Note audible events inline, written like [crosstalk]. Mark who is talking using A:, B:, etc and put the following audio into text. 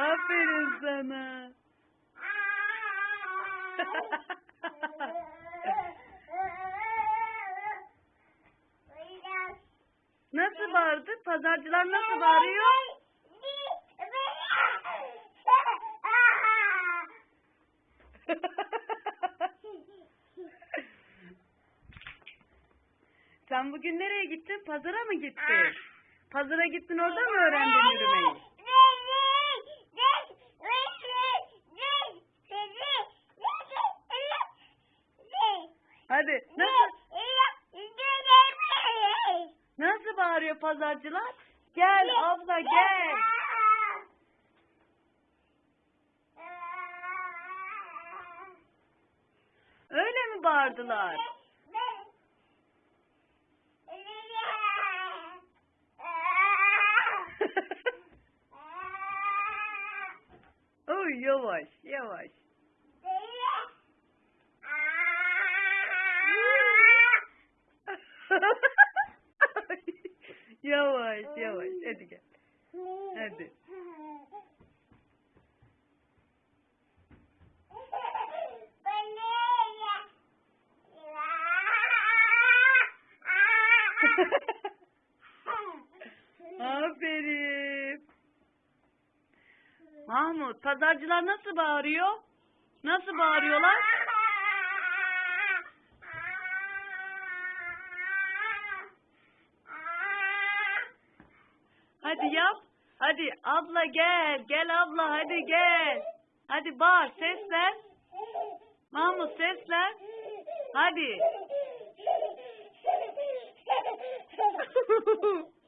A: Aferin sana. Nasıl bağırdı? Pazarcılar nasıl bağırıyor? Sen bugün nereye gittin? Pazara mı gittin? Pazara gittin orada mı öğrendin yürümeyi? Hadi nasıl nasıl bağırıyor pazarcılar? Gel abla gel. Öyle mi bağırdılar? [laughs] Oy yavaş yavaş. Yavaş yavaş hadi gel. Hadi. [laughs] Aferin. Mahmut pazarcılar nasıl bağırıyor? Nasıl bağırıyorlar? Hadi yap. Hadi abla gel. Gel abla hadi gel. Hadi bağır sesler. Mahmut sesler. Hadi. [laughs]